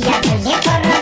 दिया तुझे पर